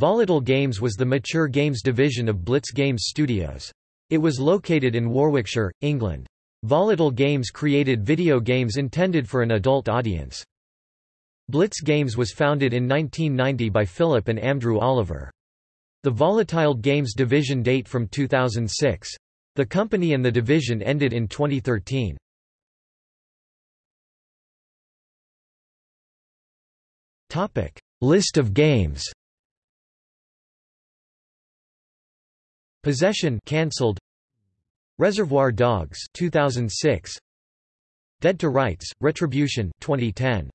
Volatile Games was the mature games division of Blitz Games Studios. It was located in Warwickshire, England. Volatile Games created video games intended for an adult audience. Blitz Games was founded in 1990 by Philip and Andrew Oliver. The Volatile Games division date from 2006. The company and the division ended in 2013. List of games Possession cancelled. Reservoir Dogs 2006 Dead to Rights Retribution 2010